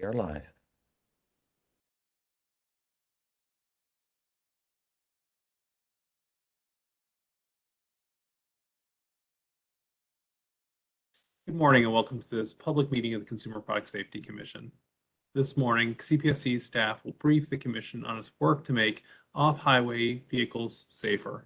We are live. Good morning and welcome to this public meeting of the Consumer Product Safety Commission. This morning, CPSC staff will brief the Commission on its work to make off-highway vehicles safer.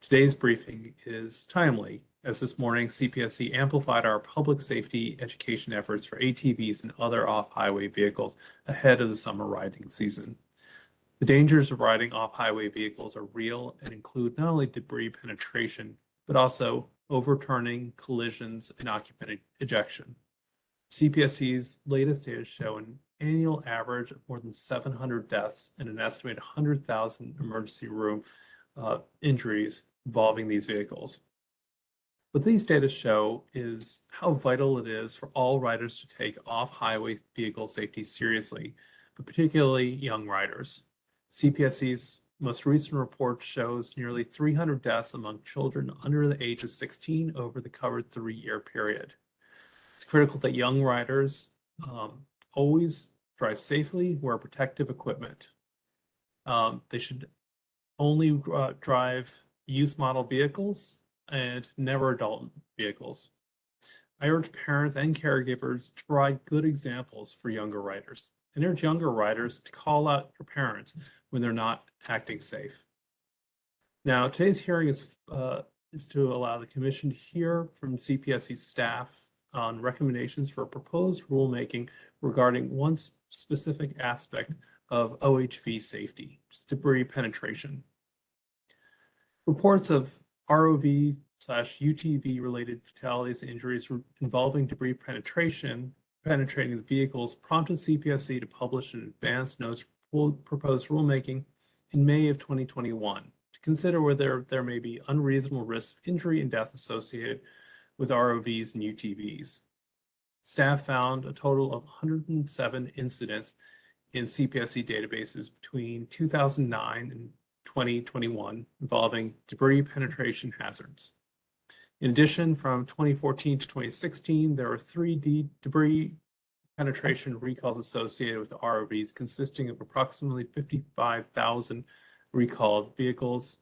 Today's briefing is timely, as this morning CPSC amplified our public safety education efforts for ATVs and other off-highway vehicles ahead of the summer riding season. The dangers of riding off-highway vehicles are real and include not only debris penetration, but also overturning, collisions, and occupant ejection. CPSC's latest data show an annual average of more than 700 deaths and an estimated 100,000 emergency room uh, injuries involving these vehicles. What these data show is how vital it is for all riders to take off-highway vehicle safety seriously, but particularly young riders. CPSC's most recent report shows nearly 300 deaths among children under the age of 16 over the covered three-year period. It's critical that young riders um, always drive safely, wear protective equipment. Um, they should only uh, drive youth model vehicles and never adult vehicles. I urge parents and caregivers to provide good examples for younger riders and urge younger riders to call out their parents when they're not acting safe. Now, today's hearing is, uh, is to allow the commission to hear from CPSC staff on recommendations for proposed rulemaking regarding one specific aspect of OHV safety, debris penetration. Reports of ROV slash UTV related fatalities and injuries involving debris penetration penetrating the vehicles prompted CPSC to publish an advance notice proposed rulemaking in May of 2021 to consider whether there may be unreasonable risks of injury and death associated with ROVs and UTVs. Staff found a total of 107 incidents in CPSC databases between 2009 and 2021 involving debris penetration hazards. In addition, from 2014 to 2016, there were three D debris penetration recalls associated with ROVs, consisting of approximately 55,000 recalled vehicles,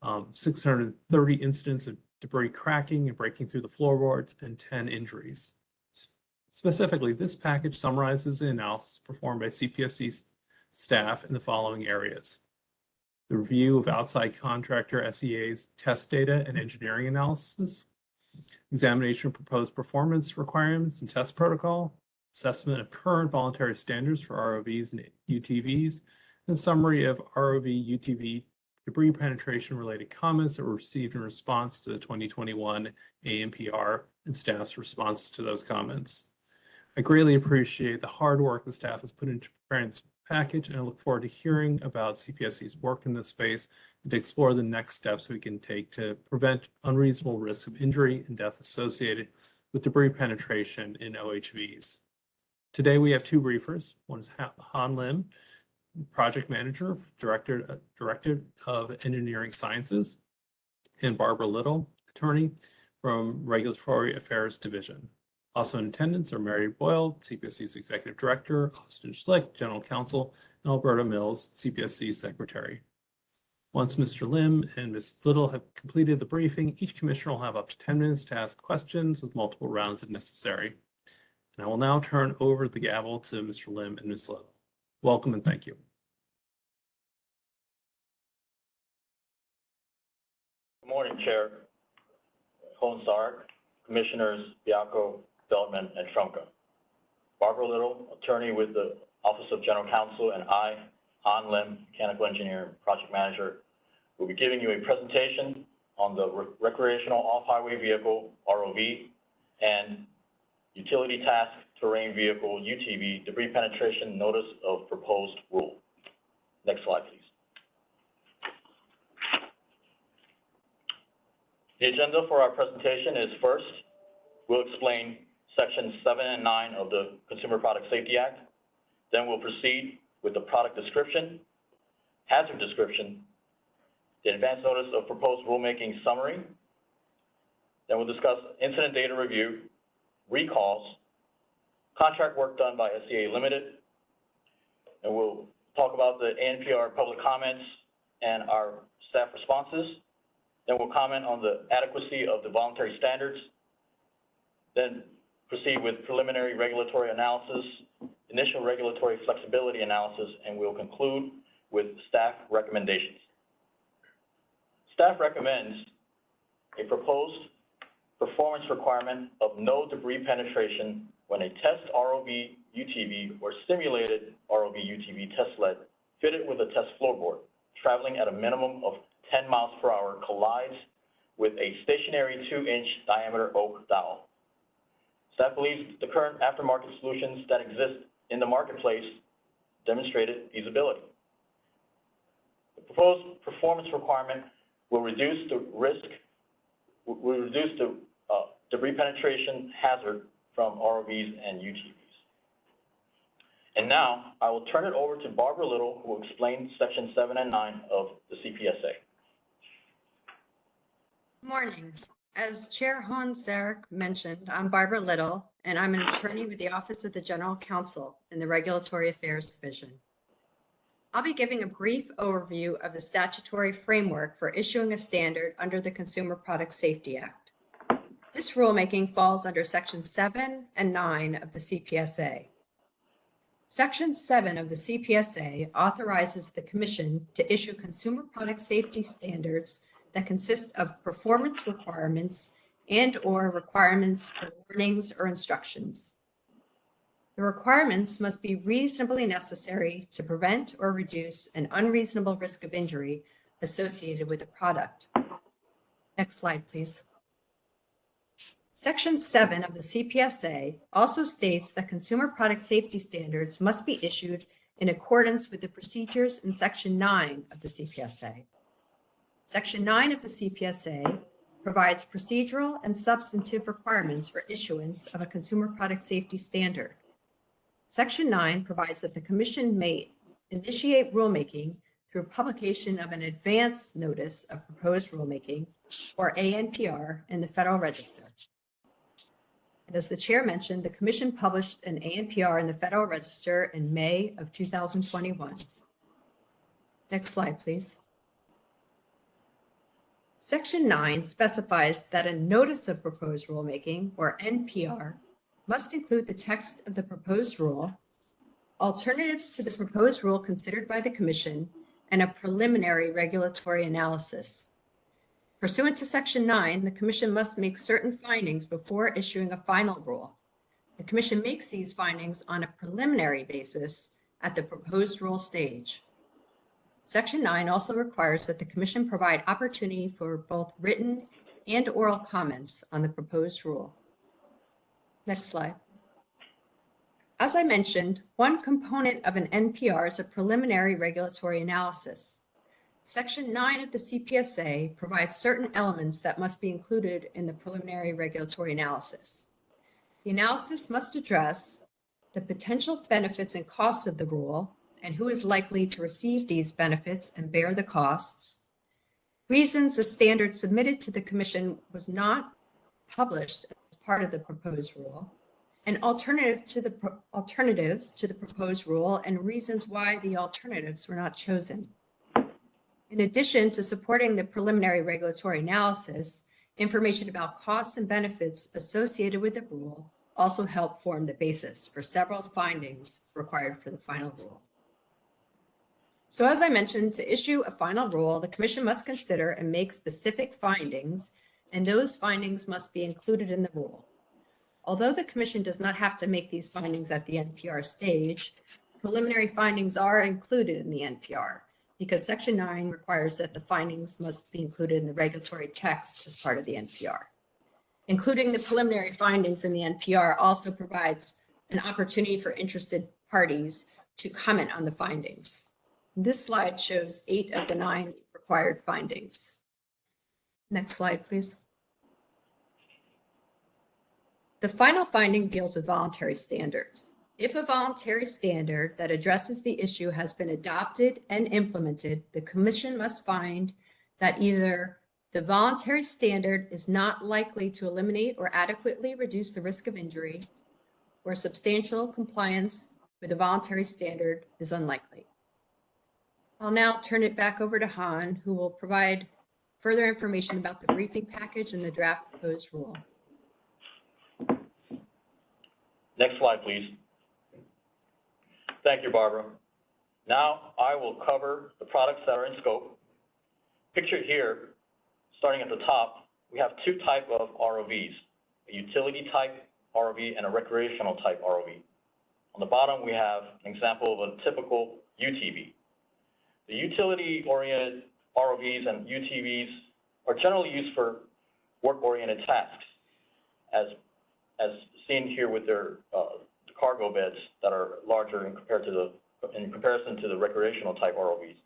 um, 630 incidents of debris cracking and breaking through the floorboards, and 10 injuries. Specifically, this package summarizes the analysis performed by CPSC staff in the following areas the review of outside contractor SEA's test data and engineering analysis, examination of proposed performance requirements and test protocol, assessment of current voluntary standards for ROVs and UTVs, and summary of ROV UTV debris penetration related comments that were received in response to the 2021 ANPR and staff's response to those comments. I greatly appreciate the hard work the staff has put into preparing this package, and I look forward to hearing about CPSC's work in this space and to explore the next steps we can take to prevent unreasonable risks of injury and death associated with debris penetration in OHVs. Today we have two briefers. One is Han Lim, Project Manager, Director, uh, Director of Engineering Sciences, and Barbara Little, Attorney from Regulatory Affairs Division. Also in attendance are Mary Boyle, CPSC's Executive Director, Austin Schlick, General Counsel, and Alberta Mills, CPSC Secretary. Once Mr. Lim and Ms. Little have completed the briefing, each commissioner will have up to 10 minutes to ask questions with multiple rounds if necessary. And I will now turn over the gavel to Mr. Lim and Ms. Little. Welcome and thank you. Good morning, Chair Saric, Commissioners Baiocco, Feldman, and Trumka. Barbara Little, attorney with the Office of General Counsel, and I, Han Lim, mechanical engineer and project manager, will be giving you a presentation on the re recreational off-highway vehicle, ROV, and utility task terrain vehicle, UTV, debris penetration notice of proposed rule. Next slide, please. The agenda for our presentation is first, we'll explain Sections 7 and 9 of the Consumer Product Safety Act. Then we'll proceed with the product description, hazard description, the advance notice of proposed rulemaking summary. Then we'll discuss incident data review, recalls, contract work done by SEA Limited. And we'll talk about the ANPR public comments and our staff responses. Then we'll comment on the adequacy of the voluntary standards. Then proceed with preliminary regulatory analysis, initial regulatory flexibility analysis, and we'll conclude with staff recommendations. Staff recommends a proposed performance requirement of no debris penetration when a test ROV UTV or simulated ROV UTV test sled fitted with a test floorboard traveling at a minimum of 10 miles per hour collides with a stationary two-inch diameter oak dowel. Staff believes the current aftermarket solutions that exist in the marketplace demonstrated feasibility. The proposed performance requirement will reduce the risk, will reduce the uh, debris penetration hazard from ROVs and UTVs. And now, I will turn it over to Barbara Little, who will explain section seven and nine of the CPSA. Morning. As Chair Hoehn-Saric mentioned, I'm Barbara Little, and I'm an attorney with the Office of the General Counsel in the Regulatory Affairs Division. I'll be giving a brief overview of the statutory framework for issuing a standard under the Consumer Product Safety Act. This rulemaking falls under Section 7 and 9 of the CPSA. Section 7 of the CPSA authorizes the Commission to issue consumer product safety standards that consist of performance requirements and/or requirements for warnings or instructions. The requirements must be reasonably necessary to prevent or reduce an unreasonable risk of injury associated with a product. Next slide, please. Section 7 of the CPSA also states that consumer product safety standards must be issued in accordance with the procedures in Section 9 of the CPSA. Section 9 of the CPSA provides procedural and substantive requirements for issuance of a consumer product safety standard. Section 9 provides that the Commission may initiate rulemaking through publication of an advance notice of proposed rulemaking, or ANPR, in the Federal Register. And as the Chair mentioned, the Commission published an ANPR in the Federal Register in May of 2021. Next slide, please. Section 9 specifies that a Notice of Proposed Rulemaking, or NPR, must include the text of the proposed rule, alternatives to the proposed rule considered by the Commission, and a preliminary regulatory analysis. Pursuant to Section 9, the Commission must make certain findings before issuing a final rule. The Commission makes these findings on a preliminary basis at the proposed rule stage. Section 9 also requires that the Commission provide opportunity for both written and oral comments on the proposed rule. Next slide. As I mentioned, one component of an NPR is a preliminary regulatory analysis. Section 9 of the CPSA provides certain elements that must be included in the preliminary regulatory analysis. The analysis must address the potential benefits and costs of the rule and who is likely to receive these benefits and bear the costs, reasons a standard submitted to the Commission was not published as part of the proposed rule, and alternative to the alternatives to the proposed rule and reasons why the alternatives were not chosen. In addition to supporting the preliminary regulatory analysis, information about costs and benefits associated with the rule also help form the basis for several findings required for the final rule. So as I mentioned, to issue a final rule, the commission must consider and make specific findings, and those findings must be included in the rule. Although the commission does not have to make these findings at the NPR stage, preliminary findings are included in the NPR because section nine requires that the findings must be included in the regulatory text as part of the NPR. Including the preliminary findings in the NPR also provides an opportunity for interested parties to comment on the findings. This slide shows eight of the nine required findings. Next slide, please. The final finding deals with voluntary standards. If a voluntary standard that addresses the issue has been adopted and implemented, the commission must find that either the voluntary standard is not likely to eliminate or adequately reduce the risk of injury, or substantial compliance with the voluntary standard is unlikely. I'll now turn it back over to Han, who will provide further information about the briefing package and the draft proposed rule. Next slide, please. Thank you, Barbara. Now, I will cover the products that are in scope. Pictured here, starting at the top, we have two type of ROVs, a utility type ROV and a recreational type ROV. On the bottom, we have an example of a typical UTV. The utility-oriented ROVs and UTVs are generally used for work-oriented tasks, as, as seen here with their uh, cargo beds that are larger in compared to the in comparison to the recreational type ROVs.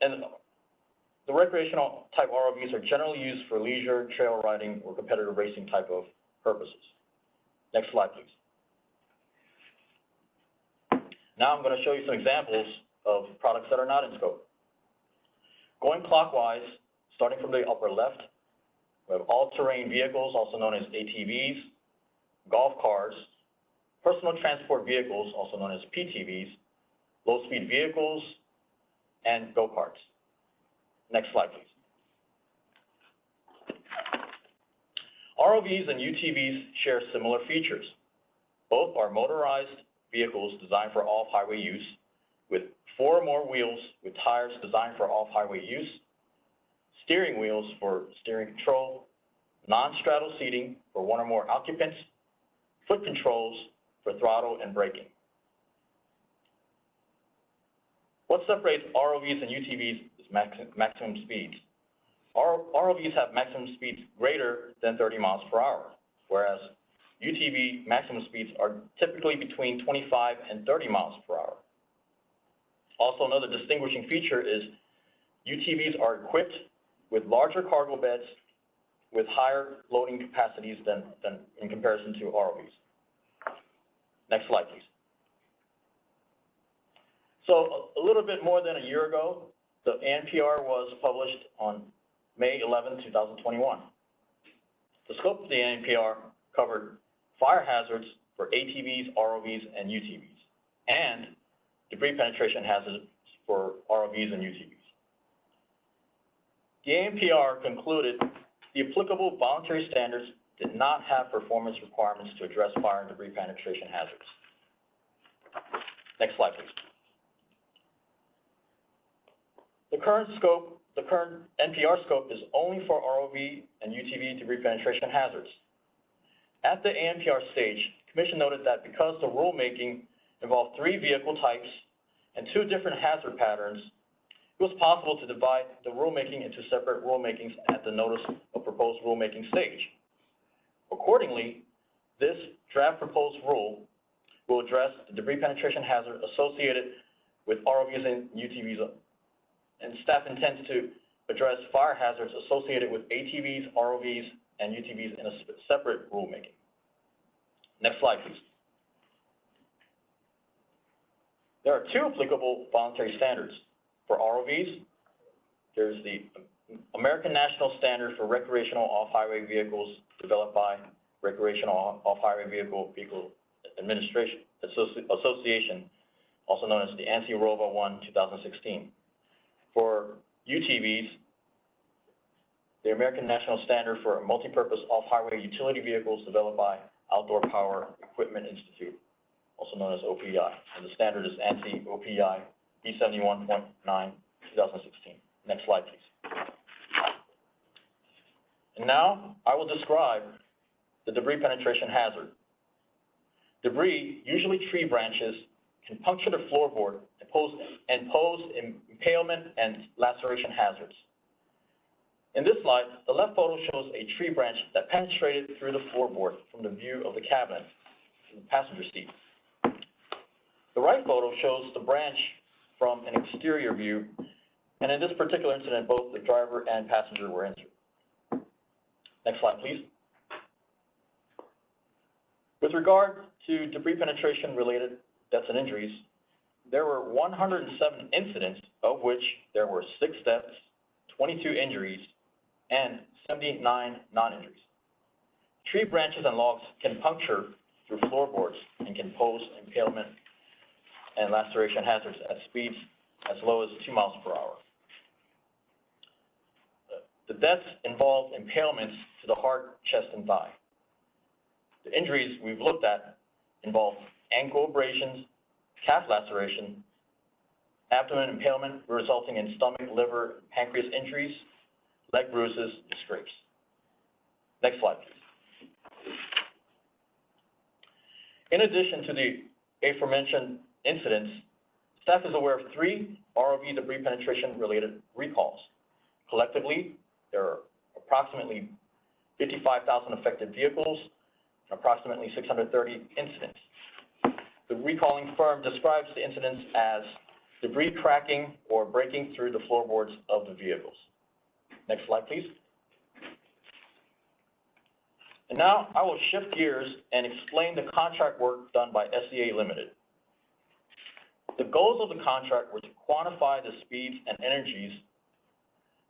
And the recreational type ROVs are generally used for leisure, trail riding, or competitive racing type of purposes. Next slide, please. Now I'm going to show you some examples of products that are not in scope. Going clockwise, starting from the upper left, we have all-terrain vehicles, also known as ATVs, golf cars, personal transport vehicles, also known as PTVs, low-speed vehicles, and go-karts. Next slide, please. ROVs and UTVs share similar features. Both are motorized vehicles designed for off-highway use with four or more wheels with tires designed for off-highway use, steering wheels for steering control, non-straddle seating for one or more occupants, foot controls for throttle and braking. What separates ROVs and UTVs is max maximum speeds. ROVs have maximum speeds greater than 30 miles per hour, whereas UTV maximum speeds are typically between 25 and 30 miles per hour. Also, another distinguishing feature is UTVs are equipped with larger cargo beds with higher loading capacities than, than in comparison to ROVs. Next slide, please. So a little bit more than a year ago, the ANPR was published on May 11, 2021. The scope of the ANPR covered fire hazards for ATVs, ROVs, and UTVs, and debris penetration hazards for ROVs and UTVs. The ANPR concluded the applicable voluntary standards did not have performance requirements to address fire and debris penetration hazards. Next slide, please. The current scope, the current NPR scope is only for ROV and UTV debris penetration hazards. At the ANPR stage, the Commission noted that because the rulemaking involved three vehicle types and two different hazard patterns, it was possible to divide the rulemaking into separate rulemakings at the notice of proposed rulemaking stage. Accordingly, this draft proposed rule will address the debris penetration hazard associated with ROVs and UTVs, and staff intends to address fire hazards associated with ATVs, ROVs, and UTVs in a separate rulemaking. Next slide, please. There are two applicable voluntary standards. For ROVs, there's the American National Standard for Recreational Off-Highway Vehicles developed by Recreational Off-Highway Vehicle Vehicle Administration Associ Association, also known as the ANSI ROVA 1 2016. For UTVs, the American National Standard for Multipurpose Off-Highway Utility Vehicles developed by Outdoor Power Equipment Institute, also known as OPI, and the standard is ANSI OPI B71.9 2016. Next slide, please. And now I will describe the debris penetration hazard. Debris, usually tree branches, can puncture the floorboard and pose, and pose impalement and laceration hazards. In this slide, the left photo shows a tree branch that penetrated through the floorboard from the view of the cabin, the passenger seat. The right photo shows the branch from an exterior view, and in this particular incident, both the driver and passenger were injured. Next slide, please. With regard to debris penetration related deaths and injuries, there were 107 incidents, of which there were six deaths, 22 injuries, and 79 non-injuries. Tree branches and logs can puncture through floorboards and can pose impalement and laceration hazards at speeds as low as two miles per hour. The deaths involve impalements to the heart, chest, and thigh. The injuries we've looked at involve ankle abrasions, calf laceration, abdomen impalement resulting in stomach, liver, pancreas injuries, leg bruises, and scrapes. Next slide, please. In addition to the aforementioned incidents, staff is aware of three ROV debris penetration-related recalls. Collectively, there are approximately 55,000 affected vehicles and approximately 630 incidents. The recalling firm describes the incidents as debris cracking or breaking through the floorboards of the vehicles. Next slide, please. And now I will shift gears and explain the contract work done by SEA Limited. The goals of the contract were to quantify the speeds and energies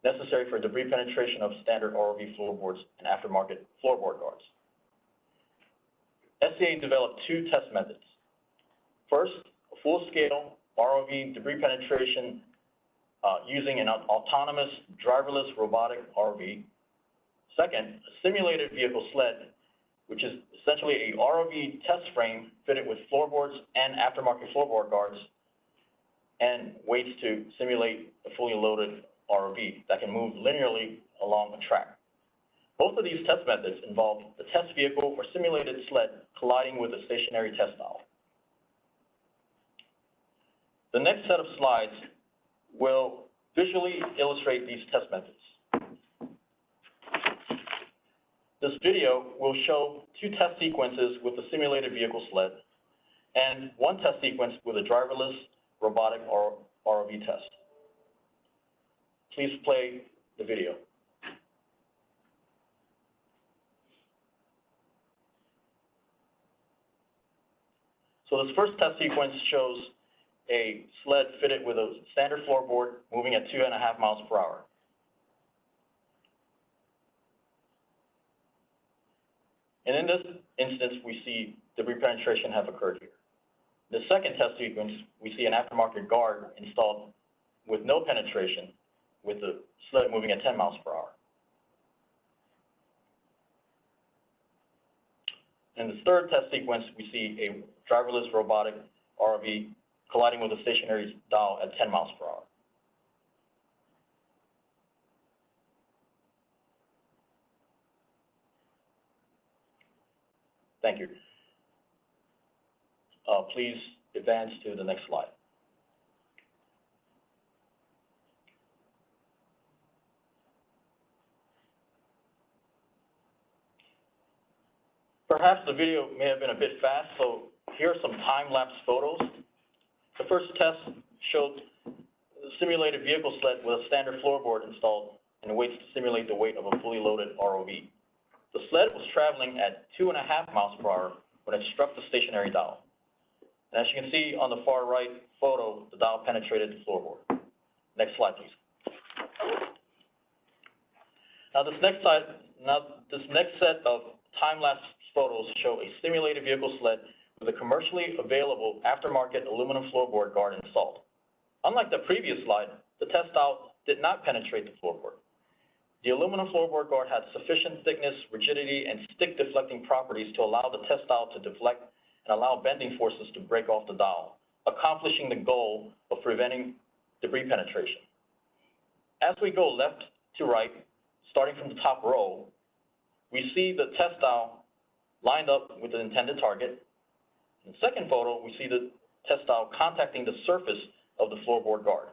necessary for debris penetration of standard ROV floorboards and aftermarket floorboard guards. SEA developed two test methods. First, a full-scale ROV debris penetration uh, using an autonomous driverless robotic ROV. Second, a simulated vehicle sled, which is essentially a ROV test frame fitted with floorboards and aftermarket floorboard guards and weights to simulate a fully loaded ROV that can move linearly along a track. Both of these test methods involve the test vehicle or simulated sled colliding with a stationary test valve. The next set of slides will visually illustrate these test methods. This video will show two test sequences with the simulated vehicle sled and one test sequence with a driverless robotic ROV test. Please play the video. So this first test sequence shows a sled fitted with a standard floorboard moving at two and a half miles per hour. And in this instance, we see debris penetration have occurred here. The second test sequence, we see an aftermarket guard installed with no penetration, with the sled moving at 10 miles per hour. In the third test sequence, we see a driverless robotic ROV colliding with a stationary dowel at 10 miles per hour. Thank you. Uh, please advance to the next slide. Perhaps the video may have been a bit fast, so here are some time-lapse photos. The first test showed the simulated vehicle sled with a standard floorboard installed and weights to simulate the weight of a fully loaded ROV. The sled was traveling at two and a half miles per hour when it struck the stationary dowel. As you can see on the far right photo, the dowel penetrated the floorboard. Next slide, please. Now this next now this next set of time-lapse photos show a simulated vehicle sled with a commercially available aftermarket aluminum floorboard guard installed. Unlike the previous slide, the test dowel did not penetrate the floorboard. The aluminum floorboard guard had sufficient thickness, rigidity, and stick deflecting properties to allow the test dowel to deflect and allow bending forces to break off the dowel, accomplishing the goal of preventing debris penetration. As we go left to right, starting from the top row, we see the test dowel lined up with the intended target. In the second photo, we see the test dowel contacting the surface of the floorboard guard.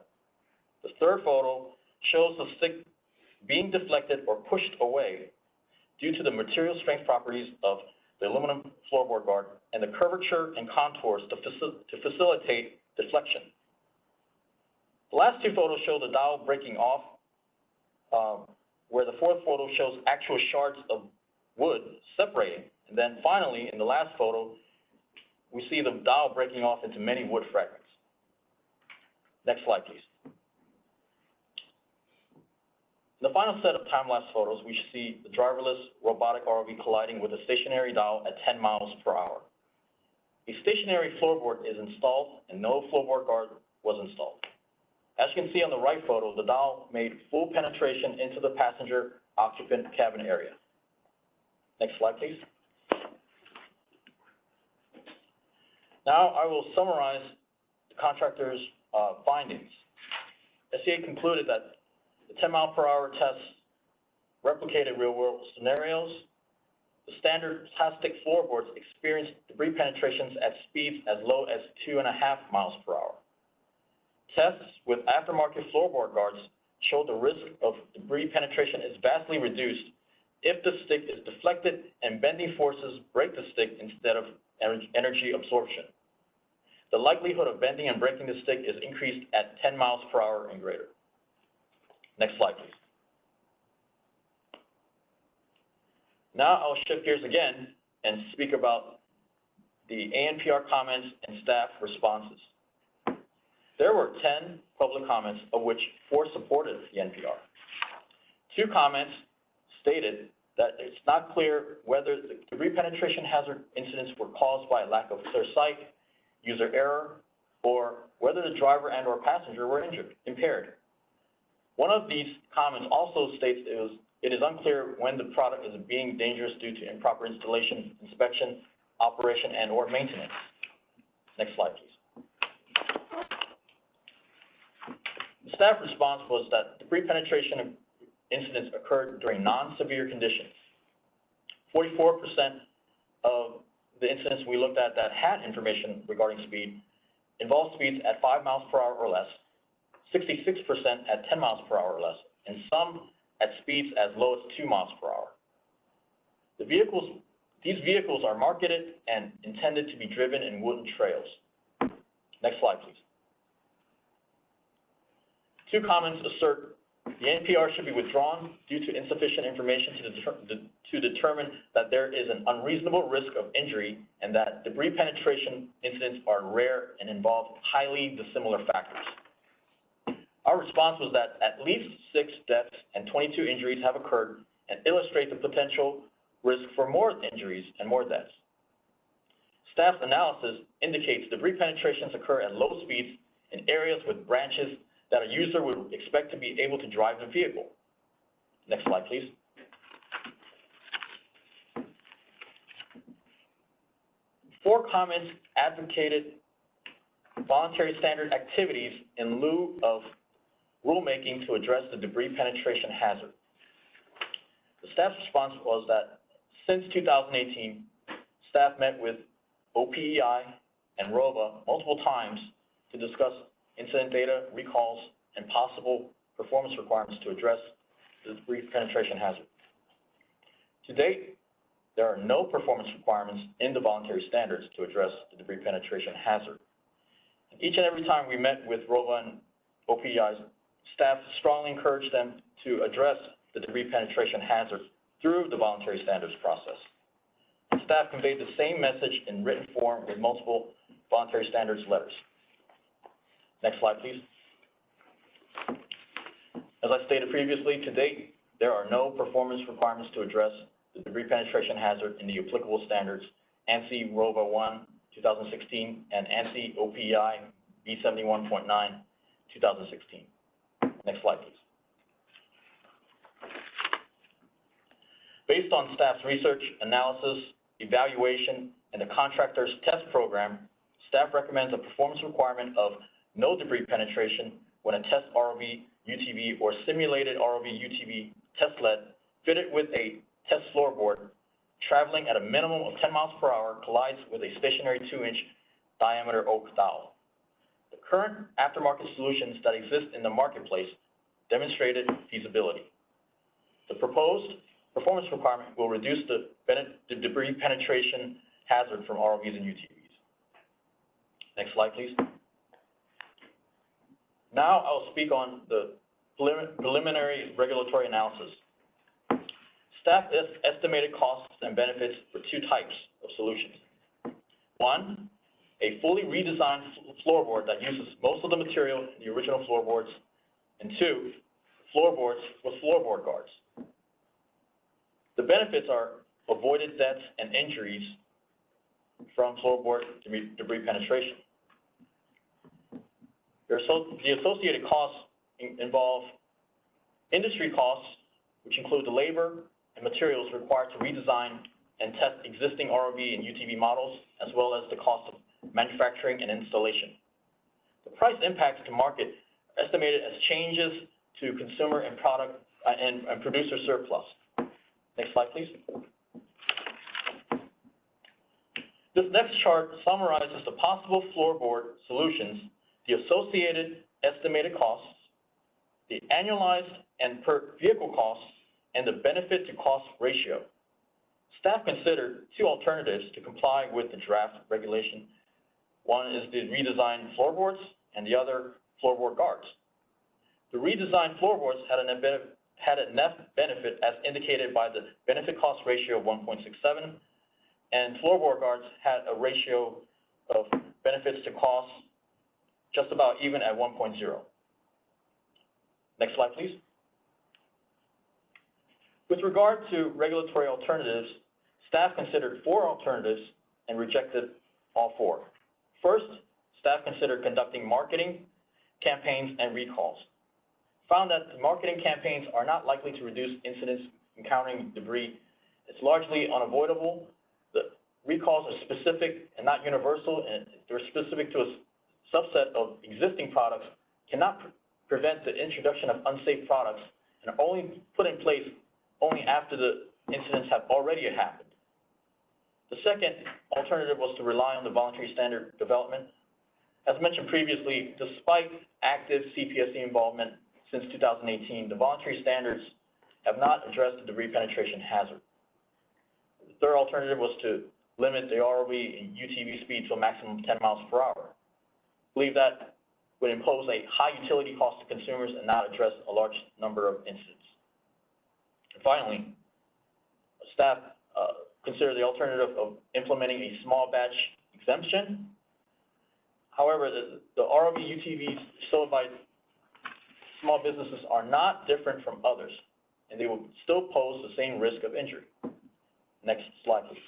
The third photo shows the stick being deflected or pushed away due to the material strength properties of the aluminum floorboard guard and the curvature and contours to, to facilitate deflection. The last two photos show the dowel breaking off, um, where the fourth photo shows actual shards of wood separating. And then finally, in the last photo, we see the dowel breaking off into many wood fragments. Next slide, please. In the final set of time-lapse photos, we see the driverless robotic ROV colliding with a stationary dowel at 10 miles per hour. a stationary floorboard is installed and no floorboard guard was installed. As you can see on the right photo, the dowel made full penetration into the passenger occupant cabin area. Next slide, please. Now I will summarize the contractor's, uh, findings. SEA concluded that the ten mile per hour tests replicated real world scenarios. The standard plastic floorboards experienced debris penetrations at speeds as low as two and a half miles per hour. Tests with aftermarket floorboard guards show the risk of debris penetration is vastly reduced if the stick is deflected and bending forces break the stick instead of energy absorption. The likelihood of bending and breaking the stick is increased at ten miles per hour and greater. Next slide, please. Now I'll shift gears again and speak about the ANPR comments and staff responses. There were ten public comments, of which four supported the NPR. Two comments stated that it's not clear whether the debris penetration hazard incidents were caused by a lack of clear sight, user error, or whether the driver and or passenger were injured, impaired. One of these comments also states it was, it is unclear when the product is being dangerous due to improper installation, inspection, operation, and or maintenance. Next slide, please. The staff response was that the pre-penetration incidents occurred during non-severe conditions. Forty-four percent of the incidents we looked at that had information regarding speed involved speeds at five miles per hour or less, sixty-six percent at ten miles per hour or less, and some at speeds as low as two miles per hour. The vehicles, these vehicles are marketed and intended to be driven in wooden trails. Next slide, please. Two comments assert the NPR should be withdrawn due to insufficient information to deter, to determine that there is an unreasonable risk of injury and that debris penetration incidents are rare and involve highly dissimilar factors. Our response was that at least six deaths and twenty-two injuries have occurred and illustrate the potential risk for more injuries and more deaths. Staff's analysis indicates debris penetrations occur at low speeds in areas with branches that a user would expect to be able to drive the vehicle. Next slide, please. Four comments advocated voluntary standard activities in lieu of rulemaking to address the debris penetration hazard. The staff's response was that since two thousand eighteen, staff met with OPEI and ROVA multiple times to discuss incident data, recalls, and possible performance requirements to address the debris penetration hazard. To date, there are no performance requirements in the voluntary standards to address the debris penetration hazard. Each and every time we met with ROVA and OPEI's staff strongly encourage them to address the debris penetration hazard through the voluntary standards process. Staff conveyed the same message in written form with multiple voluntary standards letters. Next slide, please. As I stated previously, to date, there are no performance requirements to address the debris penetration hazard in the applicable standards ANSI ROVA 1 2016 and ANSI OPI B71.9 2016. Next slide, please. Based on staff's research, analysis, evaluation, and the contractor's test program, staff recommends a performance requirement of no debris penetration when a test ROV UTV or simulated ROV UTV test sled fitted with a test floorboard traveling at a minimum of ten miles per hour collides with a stationary two-inch diameter oak dowel. Current aftermarket solutions that exist in the marketplace demonstrated feasibility. The proposed performance requirement will reduce the the debris penetration hazard from ROVs and UTVs. Next slide, please. Now I'll speak on the preliminary regulatory analysis. Staff estimated costs and benefits for two types of solutions. One, a fully redesigned floorboard that uses most of the material in the original floorboards. And two, floorboards with floorboard guards. The benefits are avoided deaths and injuries from floorboard debris penetration. The associated costs involve industry costs, which include the labor and materials required to redesign and test existing ROV and UTV models, as well as the cost of manufacturing and installation. The price impacts to market are estimated as changes to consumer and product, uh, and, and producer surplus. Next slide, please. This next chart summarizes the possible floorboard solutions, the associated estimated costs, the annualized and per vehicle costs, and the benefit to cost ratio. Staff considered two alternatives to comply with the draft regulation. One is the redesigned floorboards and the other floorboard guards. The redesigned floorboards had a net benefit, had a net benefit as indicated by the benefit cost ratio of one point six seven, and floorboard guards had a ratio of benefits to costs just about even at 1.0. Next slide, please. With regard to regulatory alternatives, staff considered four alternatives and rejected all four. First, staff considered conducting marketing campaigns and recalls. Found that the marketing campaigns are not likely to reduce incidents encountering debris. It's largely unavoidable. The recalls are specific and not universal, and they're specific to a subset of existing products, cannot pre- prevent the introduction of unsafe products, and are only put in place only after the incidents have already happened. The second alternative was to rely on the voluntary standard development. As mentioned previously, despite active CPSC involvement since 2018, the voluntary standards have not addressed the debris penetration hazard. The third alternative was to limit the ROV and UTV speed to a maximum of 10 miles per hour. Believe that would impose a high utility cost to consumers and not address a large number of incidents. Finally, staff uh, consider the alternative of implementing a small batch exemption. However, the, the ROV UTVs sold by small businesses are not different from others, and they will still pose the same risk of injury. Next slide, please.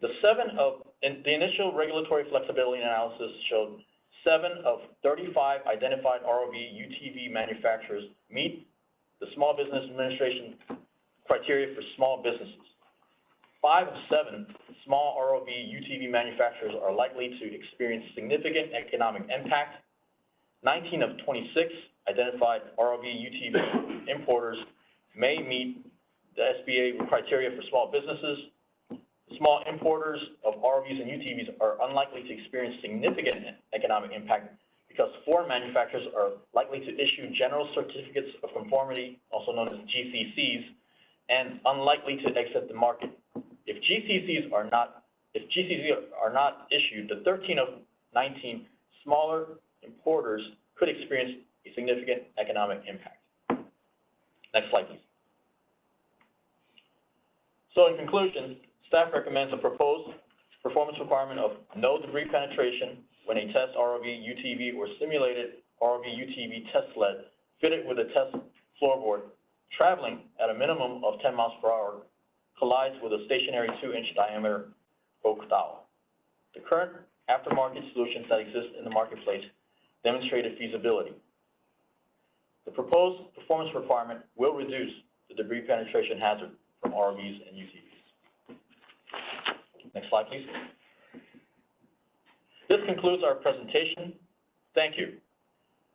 The seven of, in the initial regulatory flexibility analysis showed seven of thirty-five identified ROV UTV manufacturers meet the Small Business Administration criteria for small businesses. Five of seven small ROV UTV manufacturers are likely to experience significant economic impact. Nineteen of twenty-six identified ROV UTV importers may meet the SBA criteria for small businesses. Small importers of ROVs and UTVs are unlikely to experience significant economic impact because foreign manufacturers are likely to issue general certificates of conformity, also known as GCCs, and unlikely to exit the market. If GCCs are not, if GCCs are not issued, the thirteen of nineteen smaller importers could experience a significant economic impact. Next slide, please. So in conclusion, staff recommends a proposed performance requirement of no debris penetration when a test ROV, UTV, or simulated ROV, UTV test sled fitted with a test floorboard traveling at a minimum of ten miles per hour collides with a stationary two-inch diameter oak dowel. The current aftermarket solutions that exist in the marketplace demonstrated feasibility. The proposed performance requirement will reduce the debris penetration hazard from ROVs and UTVs. Next slide, please. This concludes our presentation. Thank you.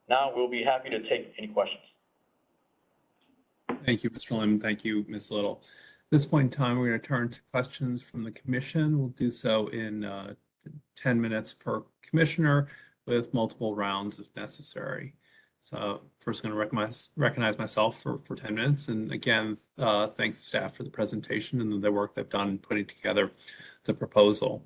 Now, we'll be happy to take any questions. Thank you, Mr. Lim. Thank you, Ms. Little. At this point in time, we're going to turn to questions from the commission. We'll do so in uh, 10 minutes per commissioner with multiple rounds if necessary. So first I'm going to recognize, recognize myself for, for 10 minutes. And again, uh, thank the staff for the presentation and the work they've done in putting together the proposal.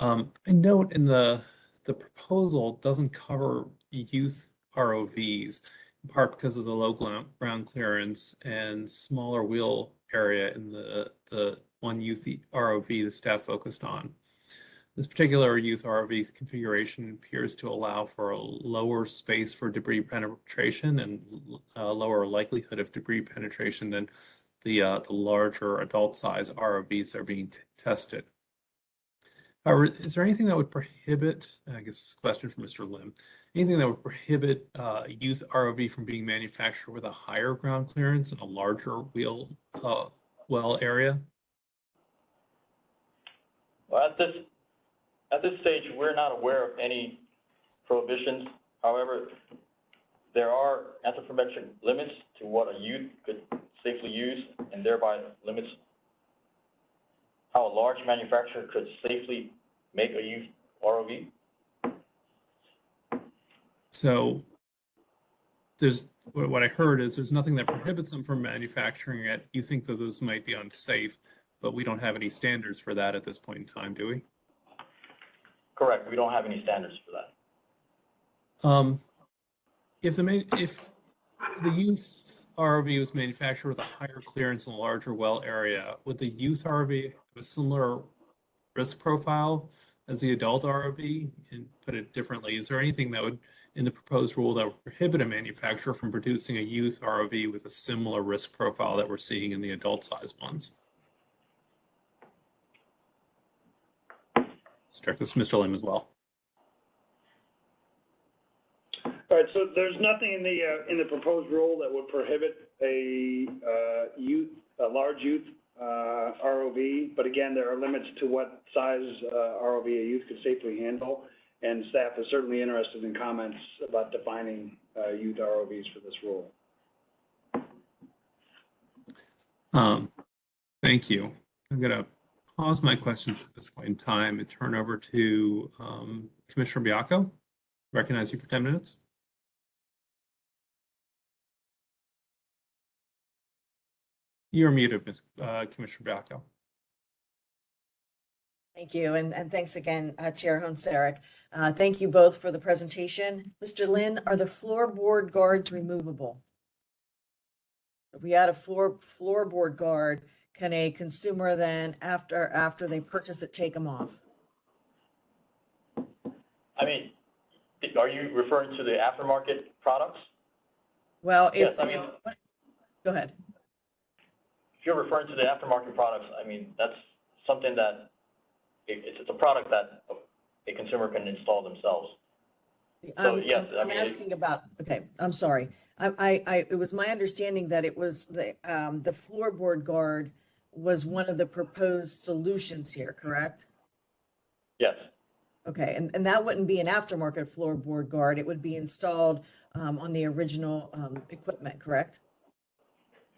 Um, I note in the, the proposal doesn't cover youth ROVs in part because of the low ground clearance and smaller wheel area in the, the one youth ROV the staff focused on. This particular youth ROV configuration appears to allow for a lower space for debris penetration and a lower likelihood of debris penetration than the, uh, the larger adult size ROVs that are being tested. However, is there anything that would prohibit, I guess this question for Mr. Lim, anything that would prohibit uh, a youth ROV from being manufactured with a higher ground clearance and a larger wheel uh, well area? Well, at this, at this stage, we're not aware of any prohibitions. However, there are anthropometric limits to what a youth could safely use, and thereby limits how a large manufacturer could safely make a youth ROV. So there's, what I heard is there's nothing that prohibits them from manufacturing it. You think that those might be unsafe, but we don't have any standards for that at this point in time, do we? Correct, we don't have any standards for that. Um, if the main, if the youth RV was manufactured with a higher clearance and a larger well area, would the youth ROV have a similar risk profile as the adult ROV? And put it differently, is there anything that would, in the proposed rule that would prohibit a manufacturer from producing a youth ROV with a similar risk profile that we're seeing in the adult size ones? Let's this, Mr. Lim as well. All right, so there's nothing in the, uh, in the proposed rule that would prohibit a, uh, youth, a large youth, ROV, but again, there are limits to what size, uh, ROV a youth could safely handle, and staff is certainly interested in comments about defining, uh, youth ROVs for this rule. Um, thank you. I'm gonna pause my questions at this point in time and turn over to um, Commissioner Baiocco. Recognize you for 10 minutes. You're muted, Ms. uh, Commissioner Baiocco. Thank you, and, and thanks again, uh, Chair Hoehn-Saric. Uh, thank you both for the presentation. Mr. Lin, are the floorboard guards removable? If we add a floor, floorboard guard, can a consumer then, after, after they purchase it, take them off? I mean, are you referring to the aftermarket products? Well, Yes, if, I mean- go ahead. If you're referring to the aftermarket products, I mean, that's something that, it, it's, it's a product that a consumer can install themselves. So, I'm, yes, I'm- I I'm mean, it- asking about, okay, I'm sorry. I, I, I, it was my understanding that it was the, um, the floorboard guard was one of the proposed solutions here, correct? Yes, Okay, and, and that wouldn't be an aftermarket floorboard guard, it would be installed, um, on the original, um, equipment, correct?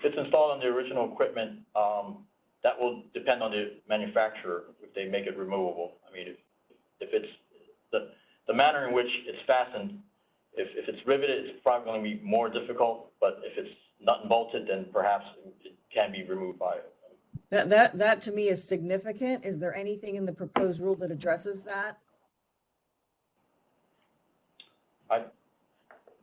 If it's installed on the original equipment, um, that will depend on the manufacturer if they make it removable. I mean, if, if it's, the, the manner in which it's fastened, if, if it's riveted, it's probably gonna be more difficult, but if it's nut and bolted, then perhaps it can be removed by, it. That, that, that to me is significant. Is there anything in the proposed rule that addresses that? I,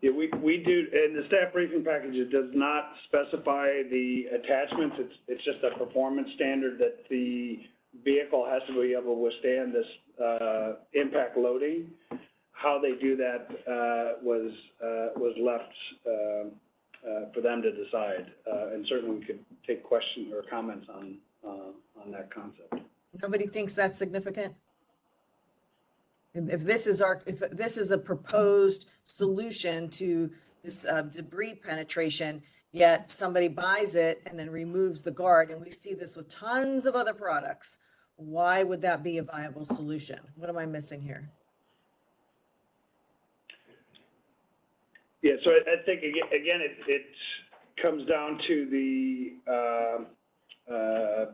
Yeah, we, we do, and the staff briefing package, does not specify the attachments, it's, it's just a performance standard that the vehicle has to be able to withstand this, uh, impact loading. How they do that, uh, was, uh, was left, uh, uh, for them to decide, uh, and certainly we could take questions or comments on, uh, on that concept. Nobody thinks that's significant? If, this is our, if this is a proposed solution to this uh, debris penetration, yet somebody buys it and then removes the guard, and we see this with tons of other products, why would that be a viable solution? What am I missing here? Yeah, so I, I think, aga- again, it, it comes down to the, uh, uh,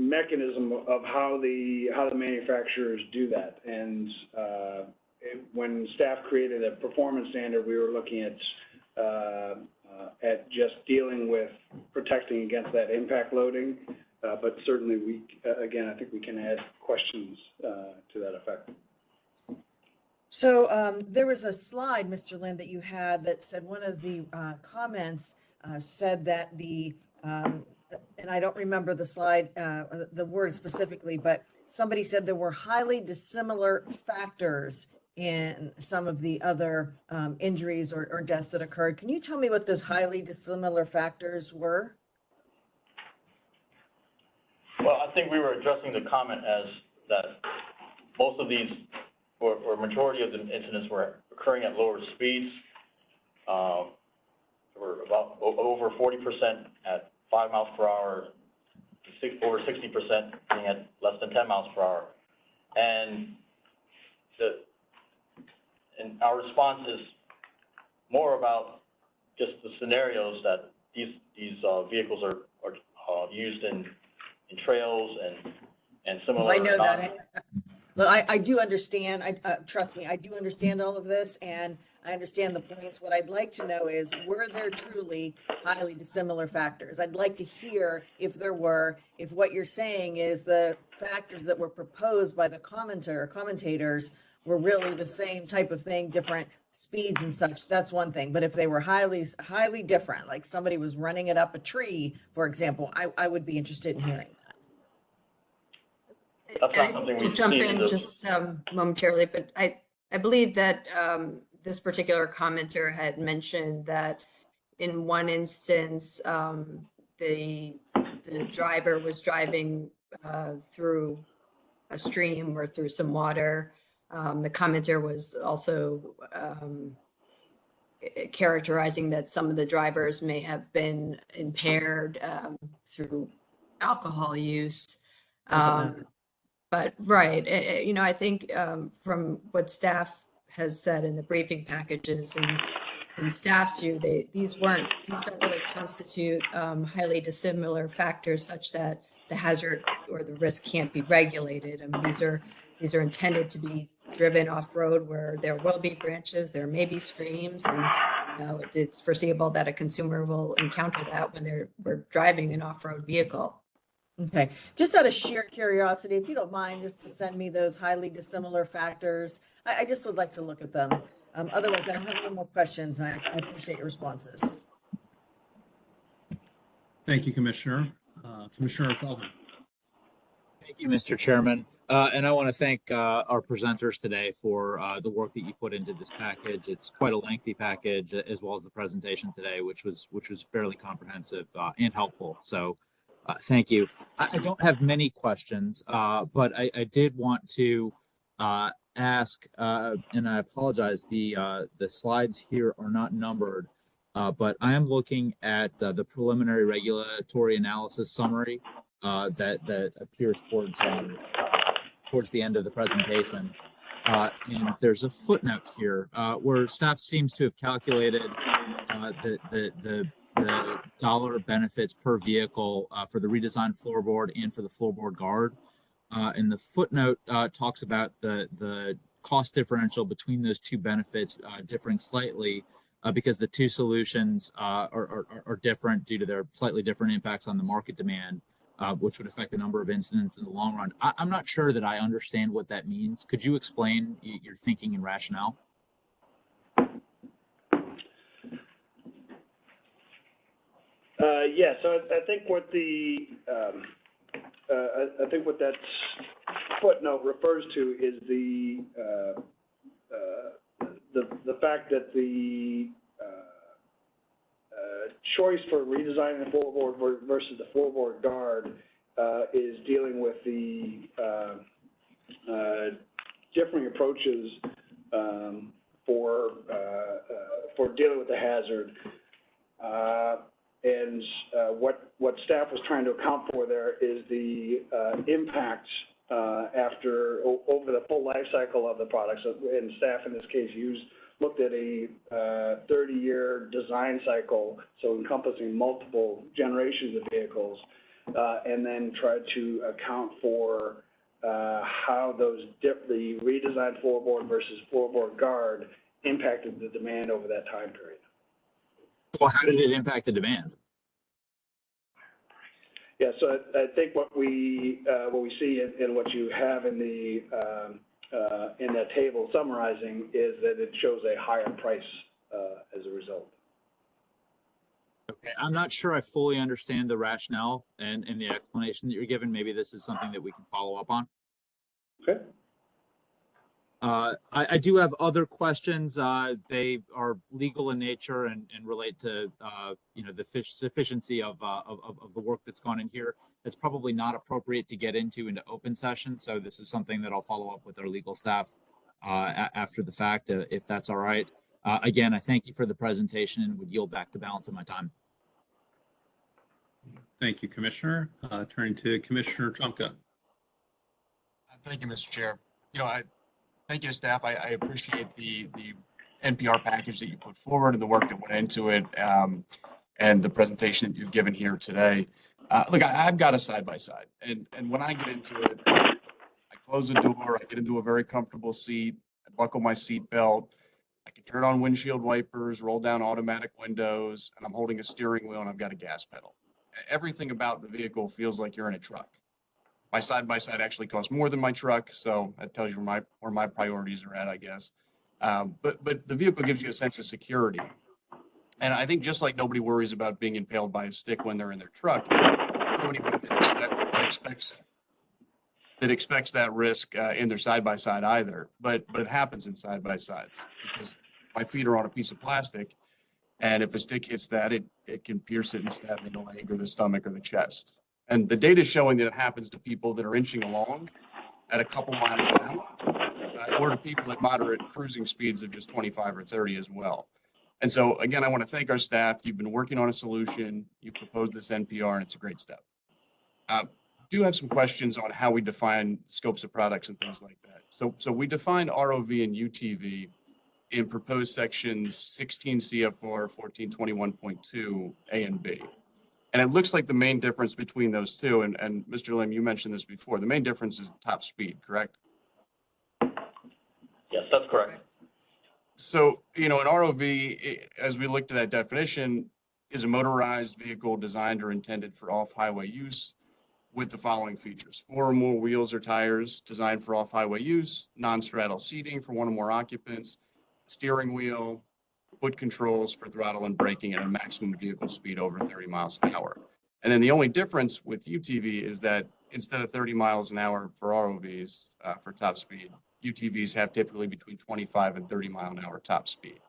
mechanism of how the, how the manufacturers do that. And, uh, it- when staff created a performance standard, we were looking at, uh, at just dealing with protecting against that impact loading. Uh, but certainly we, uh, again, I think we can add questions, uh, to that effect. So um, there was a slide, Mr. Lynn, that you had that said one of the comments said that the, um, and I don't remember the slide, uh, the word specifically, but somebody said there were highly dissimilar factors in some of the other um, injuries or, or deaths that occurred. Can you tell me what those highly dissimilar factors were? Well, I think we were addressing the comment as that most of these, or, or majority of the incidents were occurring at lower speeds. Um, were about over forty percent at five miles per hour, six, over sixty percent being at less than ten miles per hour. And the, and our response is more about just the scenarios that these, these, uh, vehicles are, are, uh, used in, in trails and, and similar. Well, I know that. Look, I, I do understand, I, uh, trust me, I do understand all of this and I understand the points. What I'd like to know is, were there truly highly dissimilar factors? I'd like to hear if there were, if what you're saying is the factors that were proposed by the commenter, commentators were really the same type of thing, different speeds and such, that's one thing. But if they were highly, highly different, like somebody was running it up a tree, for example, I, I would be interested in hearing. That's not I- something I'll we've Jump in in just um, momentarily, but I, I believe that um, this particular commenter had mentioned that in one instance, um, the, the driver was driving uh, through a stream or through some water. Um, The commenter was also um, characterizing that some of the drivers may have been impaired um, through alcohol use. Um, matter. But, right, eh, you know, I think um, from what staff has said in the briefing packages and in staff's view, they, these weren't, these don't really constitute um, highly dissimilar factors such that the hazard or the risk can't be regulated. I mean, these are, these are intended to be driven off-road where there will be branches, there may be streams, and, you know, it's foreseeable that a consumer will encounter that when they're, we're driving an off-road vehicle. Okay, just out of sheer curiosity, if you don't mind, just to send me those highly dissimilar factors, I, I just would like to look at them. Um, otherwise, I don't have any more questions, I, I appreciate your responses. Thank you, Commissioner. Uh, Commissioner Feldman. Thank you, Mr. Chairman. Uh, and I want to thank, uh, our presenters today for, uh, the work that you put into this package. It's quite a lengthy package as well as the presentation today, which was, which was fairly comprehensive, uh, and helpful. So, uh, thank you. I, I don't have many questions, uh, but I, I did want to, uh, ask, uh, and I apologize, the, uh, the slides here are not numbered. Uh, but I am looking at, the preliminary regulatory analysis summary that that appears towards um, towards the end of the presentation. And there's a footnote here where staff seems to have calculated the, the the the dollar benefits per vehicle uh, for the redesigned floorboard and for the floorboard guard. Uh, and the footnote uh, talks about the the cost differential between those two benefits uh, differing slightly uh, because the two solutions uh, are, are, are different due to their slightly different impacts on the market demand which would affect the number of incidents in the long run. I, I'm not sure that I understand what that means. Could you explain your thinking and rationale? Yeah, so I, I think what the, um, uh, I, think what that footnote refers to is the, uh, uh, fact that the, uh, uh, choice for redesigning the floorboard ver- versus the floorboard guard, uh, is dealing with the, uh, uh, differing approaches, um, for, uh, uh, for dealing with the hazard. Uh, and, uh, what, what staff was trying to account for there is the, uh, impact, uh, after, over the full life cycle of the product. So, and staff in this case used, looked at a, uh, thirty-year design cycle, so encompassing multiple generations of vehicles, uh, and then tried to account for, uh, how those dip, the redesigned floorboard versus floorboard guard impacted the demand over that time period. Well, how did it impact the demand? Yeah, so I, I think what we, uh, what we see and, and what you have in the, um, uh, in that table summarizing is that it shows a higher price, uh, as a result. Okay, I'm not sure I fully understand the rationale and, and the explanation that you're given. Maybe this is something that we can follow up on. Okay? Uh, I, I do have other questions. Uh, they are legal in nature and, and relate to, uh, you know, the fish sufficiency of, uh, of, of of the work that's gone in here. It's probably not appropriate to get into into open session. So this is something that I'll follow up with our legal staff uh, after the fact, uh, if that's all right. Uh, again, I thank you for the presentation and would yield back the balance of my time. Thank you, Commissioner. Uh, Turning to Commissioner Trumka. Thank you, Mr. Chair. You know, I, thank you staff. I, I appreciate the, the NPR package that you put forward and the work that went into it, um, and the presentation that you've given here today. Uh, look, I, I've got a side by side, and, and when I get into it, I close the door, I get into a very comfortable seat, I buckle my seat belt, I can turn on windshield wipers, roll down automatic windows, and I'm holding a steering wheel and I've got a gas pedal. Everything about the vehicle feels like you're in a truck my side by side actually costs more than my truck, so that tells you where my where my priorities are at, I guess. Um, but but the vehicle gives you a sense of security, and I think just like nobody worries about being impaled by a stick when they're in their truck, anybody that, expect, that expects that expects that risk uh, in their side by side either. But but it happens in side by sides because my feet are on a piece of plastic, and if a stick hits that, it it can pierce it and stab me in the leg or the stomach or the chest. And the data is showing that it happens to people that are inching along at a couple miles an hour, uh, or to people at moderate cruising speeds of just 25 or 30 as well. And so, again, I want to thank our staff. You've been working on a solution. You've proposed this NPR, and it's a great step. Um, do have some questions on how we define scopes of products and things like that. So, so we define ROV and UTV in proposed sections 16 CFR 1421.2 A and B. And it looks like the main difference between those two, and, and Mr. Lim, you mentioned this before, the main difference is top speed, correct? Yes, that's correct. So, you know, an ROV, as we looked at that definition, is a motorized vehicle designed or intended for off-highway use with the following features. Four or more wheels or tires designed for off-highway use, non-straddle seating for one or more occupants, steering wheel, foot controls for throttle and braking at a maximum vehicle speed over 30 miles an hour. And then the only difference with UTV is that instead of 30 miles an hour for ROVs, uh, for top speed, UTVs have typically between 25 and 30 mile an hour top speed.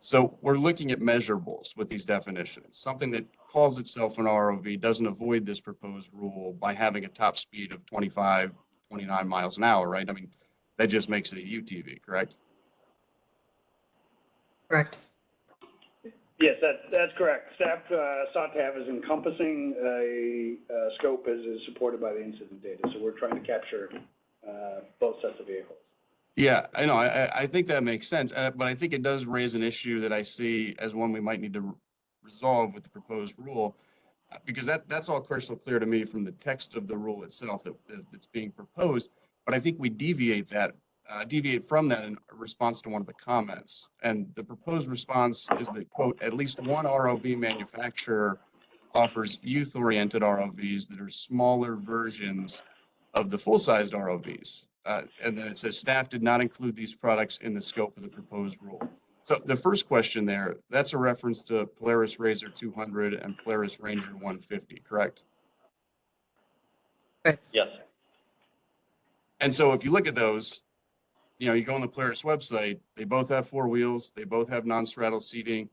So we're looking at measurables with these definitions. Something that calls itself an ROV doesn't avoid this proposed rule by having a top speed of 25, 29 miles an hour, right? I mean, that just makes it a UTV, correct? Correct. Yes, that, that's correct. Staff, uh, sought to have as encompassing a, uh, scope as is supported by the incident data. So we're trying to capture, uh, both sets of vehicles. Yeah, I know. I, I- I think that makes sense, uh, but I think it does raise an issue that I see as one we might need to re- resolve with the proposed rule. uh, Because that, that's all crystal clear to me from the text of the rule itself that, that- that's being proposed. But I think we deviate that, uh, deviate from that in response to one of the comments. And the proposed response is that, quote, at least one ROV manufacturer offers youth-oriented ROVs that are smaller versions of the full-sized ROVs. Uh, and then it says staff did not include these products in the scope of the proposed rule. So the first question there, that's a reference to Polaris Razor 200 and Polaris Ranger 150, correct? Yes, And so if you look at those, you know, you go on the Polaris website, they both have four wheels, they both have non-straddle seating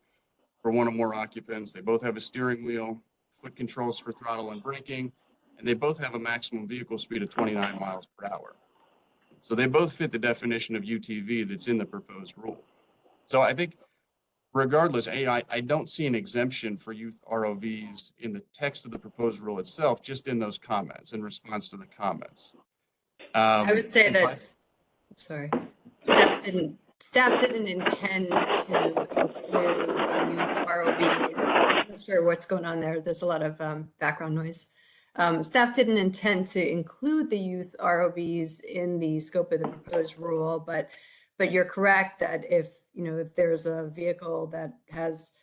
for one or more occupants, they both have a steering wheel, foot controls for throttle and braking, and they both have a maximum vehicle speed of 29 miles per hour. So they both fit the definition of UTV that's in the proposed rule. So I think regardless, A, I, I don't see an exemption for youth ROVs in the text of the proposed rule itself, just in those comments, in response to the comments. I Um, would say and that, sorry, staff didn't, staff didn't intend to include the youth ROVs. I'm Not sure what's going on there. There's a lot of um, background noise. Um, Staff didn't intend to include the youth ROVs in the scope of the proposed rule, but, but you're correct that if, you know, if there's a vehicle that has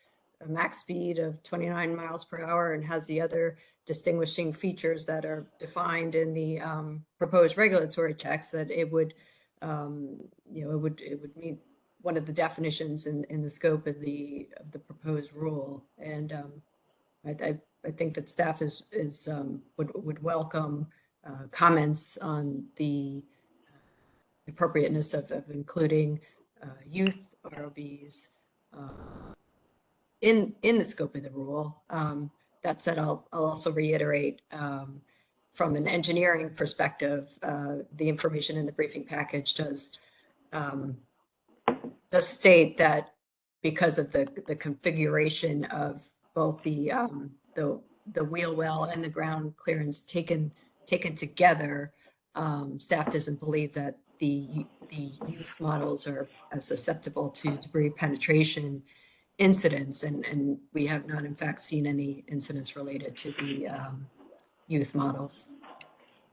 a max speed of 29 miles per hour and has the other distinguishing features that are defined in the um, proposed regulatory text, that it would, um, you know, it would, it would meet one of the definitions in, in the scope of the, of the proposed rule. And um, I, I, I think that staff is, is, um, would, would welcome uh, comments on the, appropriateness of, of including uh, youth ROVs uh, in, in the scope of the rule. Um, That said, I'll, I'll also reiterate, um, from an engineering perspective, uh, the information in the briefing package does um, does state that because of the, the configuration of both the, um, the, the wheel well and the ground clearance taken, taken together, um, staff doesn't believe that the, the youth models are as susceptible to debris penetration incidents, and, and we have not in fact seen any incidents related to the, um, youth models.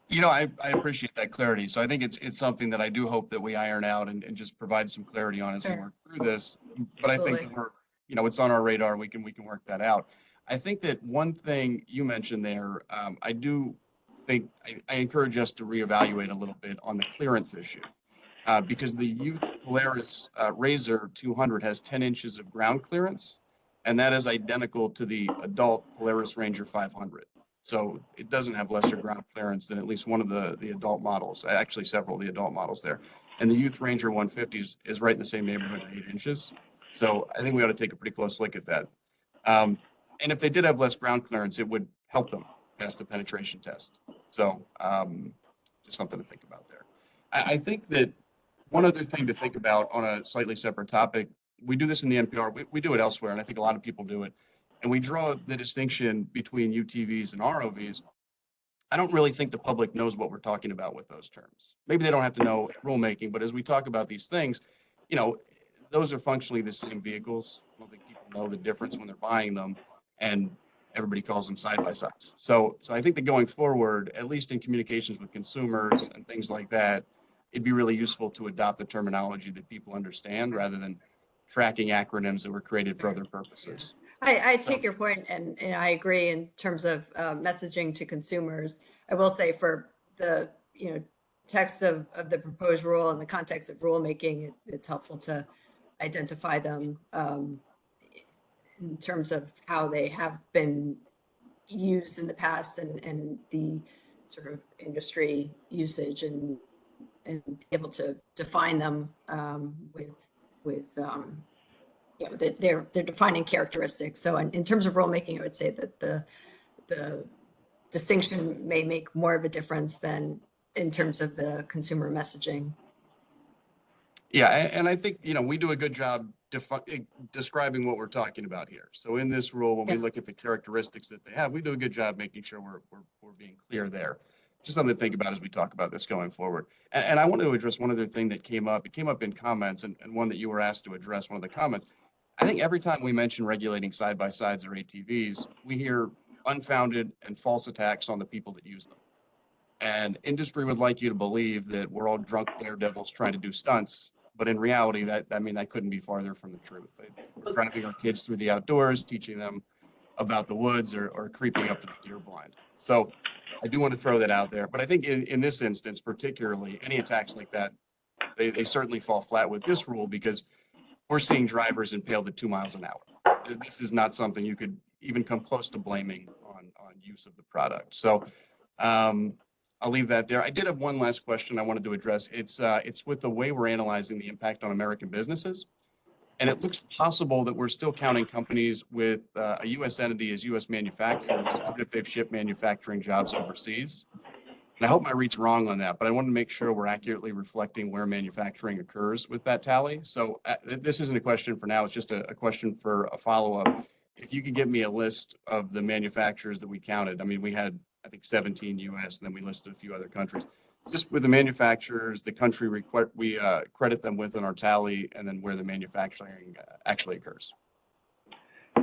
You know, I, I appreciate that clarity. So I think it's, it's something that I do hope that we iron out and, and just provide some clarity on as we work through this. But I think we're, you know, it's on our radar. We can, we can work that out. I think that one thing you mentioned there, um, I do think, I, I encourage us to reevaluate a little bit on the clearance issue. Uh, because the youth Polaris, uh, Razor two hundred has ten inches of ground clearance. And that is identical to the adult Polaris Ranger five hundred. So it doesn't have lesser ground clearance than at least one of the, the adult models, actually several of the adult models there. And the Youth Ranger 150 is, is right in the same neighborhood at eight inches. So I think we ought to take a pretty close look at that. Um, and if they did have less ground clearance, it would help them pass the penetration test. So um, just something to think about there. I, I think that one other thing to think about on a slightly separate topic, we do this in the NPR, we, we do it elsewhere, and I think a lot of people do it and we draw the distinction between UTVs and ROVs, I don't really think the public knows what we're talking about with those terms. Maybe they don't have to know rulemaking, but as we talk about these things, you know, those are functionally the same vehicles. I don't think people know the difference when they're buying them, and everybody calls them side by sides. So, so I think that going forward, at least in communications with consumers and things like that, it'd be really useful to adopt the terminology that people understand rather than tracking acronyms that were created for other purposes. I, I So- take your point and, and I agree in terms of uh, messaging to consumers. I will say for the, you know, text of, of the proposed rule and the context of rulemaking, it, it's helpful to identify them um, in terms of how they have been used in the past and, and the sort of industry usage and, and be able to define them um, with, with, um, you know, that they're, they're defining characteristics. So in, in terms of rulemaking, I would say that the, the distinction may make more of a difference than in terms of the consumer messaging. Yeah, and I think, you know, we do a good job eh, describing what we're talking about here. So in this rule, when we look at the characteristics that they have, we do a good job making sure we're, we're, we're being clear there. Just something to think about as we talk about this going forward. And, and I want to address one other thing that came up. It came up in comments and, and one that you were asked to address, one of the comments. I think every time we mention regulating side by sides or ATVs, we hear unfounded and false attacks on the people that use them. And industry would like you to believe that we're all drunk daredevils trying to do stunts. But in reality, that, I mean, that couldn't be farther from the truth. We're Driving our kids through the outdoors, teaching them about the woods or, or creeping up to the deer blind. So I do want to throw that out there. But I think in, in this instance, particularly, any attacks like that, they, they certainly fall flat with this rule because we're seeing drivers impaled at two miles an hour. This is not something you could even come close to blaming on, on use of the product. So um, I'll leave that there. I did have one last question I wanted to address. It's, uh, it's with the way we're analyzing the impact on American businesses. And it looks possible that we're still counting companies with uh, a U.S. entity as U.S. manufacturers, even if they've shipped manufacturing jobs overseas. And I hope my read's wrong on that, but I want to make sure we're accurately reflecting where manufacturing occurs with that tally. So uh, this isn't a question for now, it's just a, a question for a follow-up. If you could give me a list of the manufacturers that we counted, I mean, we had, I think, 17 US, and then we listed a few other countries. Just with the manufacturers, the country we uh, credit them with in our tally, and then where the manufacturing uh, actually occurs.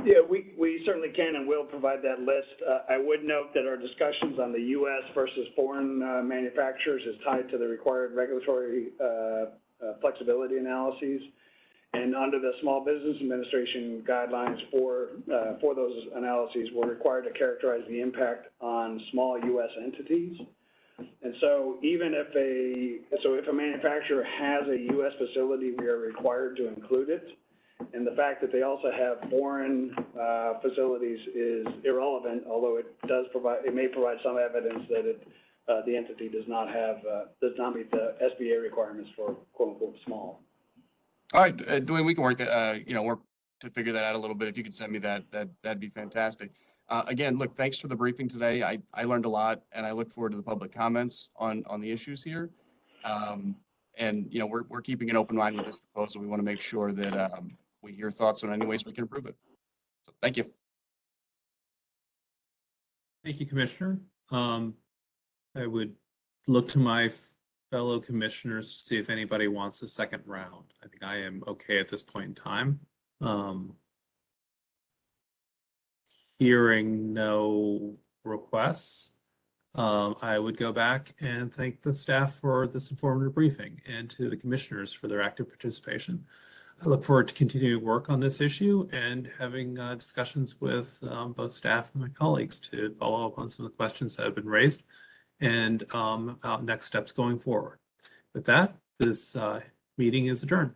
Yeah, we, certainly can and will provide that list. Uh, I would note that our discussions on the US versus foreign, uh, manufacturers is tied to the required regulatory, uh, flexibility analyses. And under the Small Business Administration guidelines for, for those analyses, we're required to characterize the impact on small US entities. And so even if a, so if a manufacturer has a US facility, we are required to include it. And the fact that they also have foreign, uh, facilities is irrelevant, although it does provide, it may provide some evidence that it uh, the entity does not have, uh, does not meet the SBA requirements for quote-unquote small. All right, uh, Duane, we can work uh, you know, work to figure that out a little bit. If you could send me that, that, that'd be fantastic. Uh, again, look, thanks for the briefing today. I, I learned a lot and I look forward to the public comments on, on the issues here. Um, and, you know, we're, we're keeping an open mind with this proposal. We want to make sure that, um, we hear thoughts on any ways we can improve it. So, thank you. Thank you, Commissioner. Um, I would look to my fellow commissioners to see if anybody wants a second round. I think I am okay at this point in time. Um, hearing no requests, um, I would go back and thank the staff for this informative briefing and to the commissioners for their active participation. I look forward to continuing work on this issue and having uh, discussions with um, both staff and my colleagues to follow up on some of the questions that have been raised and um, about next steps going forward. With that, this uh, meeting is adjourned.